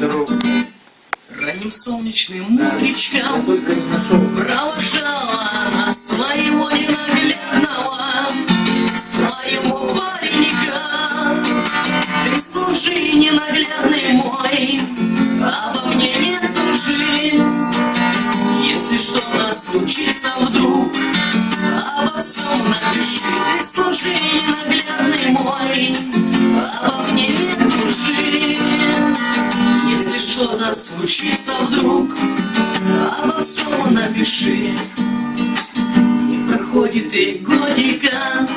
дорогу. Ранним солнечным утречком. Провожала своего ненаглядного Своего паренька Ты слушай, ненаглядный мой Обо мне не тужи Если что-то случится вдруг Обо всем напиши что-то случится вдруг. Обо всем напиши. Не проходит и годика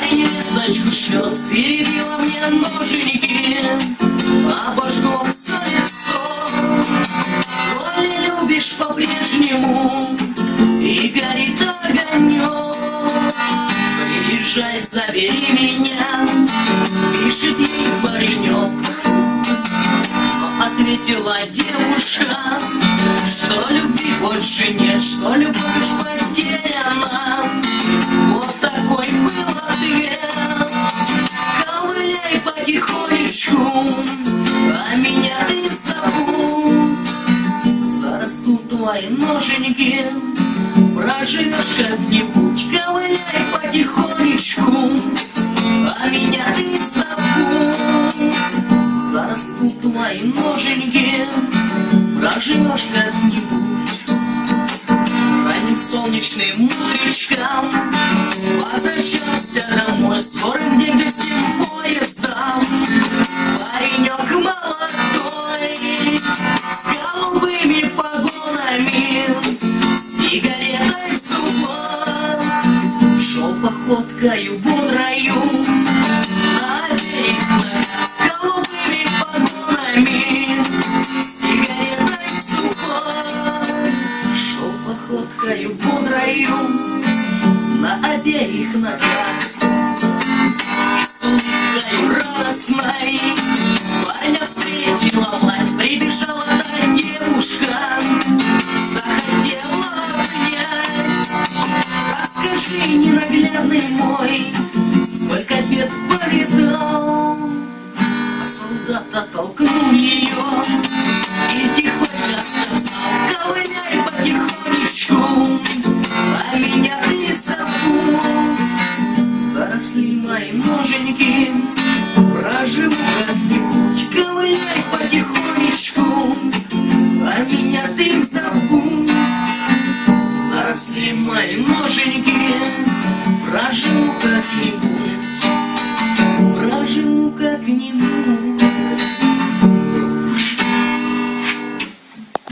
весточку шлет Перебила мне ноженьки. Обожгло все лицо. Коли любишь по-прежнему И горит огонек Приезжай, забери меня Ответила девушка, что любви больше нет, что любовь потеряна. Вот такой был ответ. Ковыляй потихонечку, а меня ты забудь. Зарастут твои ноженьки, проживешь как-нибудь. Ковыляй потихонечку, а меня ты забудь у твоей ноженьки Проживешь как-нибудь. Ранним солнечным утречком Возвращался домой с гор, где гостим поездом. Паренек молодой С голубыми погонами сигаретой в зубах. Шел походкою бодрою На берег раю на обеих ногах. И судьбой радостной парня встретила мать, прибежала та девушка, захотела обнять. Расскажи, ненаглядный мой, сколько бед повидал, а солдата толкнули. ноженьки. Проживу как-нибудь, ковыляй потихонечку А меня ты забудь. Заросли мои ноженьки Проживу как-нибудь